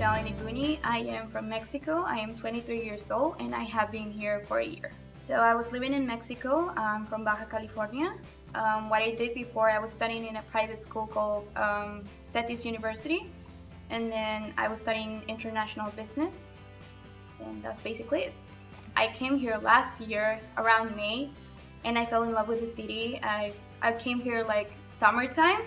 Melanie Booney. I am from Mexico. I am 23 years old and I have been here for a year. So I was living in Mexico um, from Baja California. Um, what I did before, I was studying in a private school called um, CETYS University. And then I was studying international business. And that's basically it. I came here last year around May and I fell in love with the city. I, I came here like summertime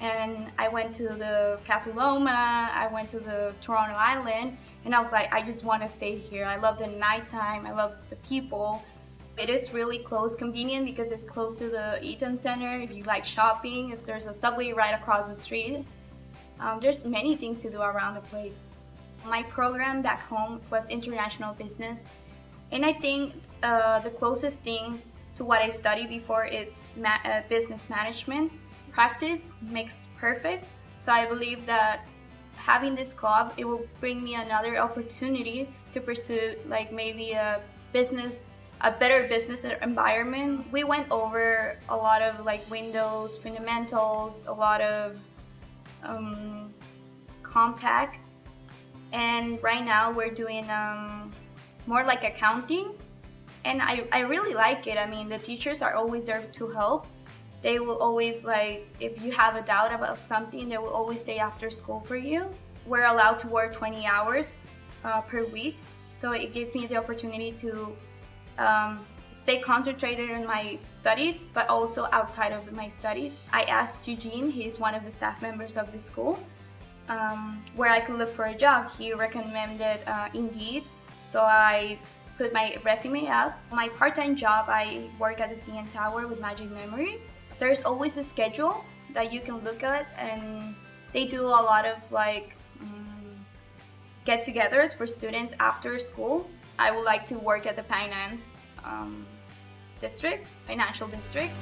and I went to the Casa Loma, I went to the Toronto Island, and I was like, I just want to stay here. I love the nighttime, I love the people. It is really close, convenient because it's close to the Eaton Center. If you like shopping, there's a subway right across the street. Um, there's many things to do around the place. My program back home was international business, and I think uh, the closest thing to what I studied before is ma uh, business management practice makes perfect. So I believe that having this club, it will bring me another opportunity to pursue like maybe a business, a better business environment. We went over a lot of like Windows fundamentals, a lot of um, Compaq. And right now we're doing um, more like accounting. And I, I really like it. I mean, the teachers are always there to help they will always like if you have a doubt about something they will always stay after school for you. We're allowed to work 20 hours uh, per week. So it gives me the opportunity to um, stay concentrated in my studies but also outside of my studies. I asked eugene he's one of the staff members of the school um, where i could look for a job. He recommended uh, indeed. So i put my resume up. My part-time job i work at the cn tower with magic memories there's always a schedule that you can look at and they do a lot of like um, get-togethers for students after school. I would like to work at the finance um, district, financial district.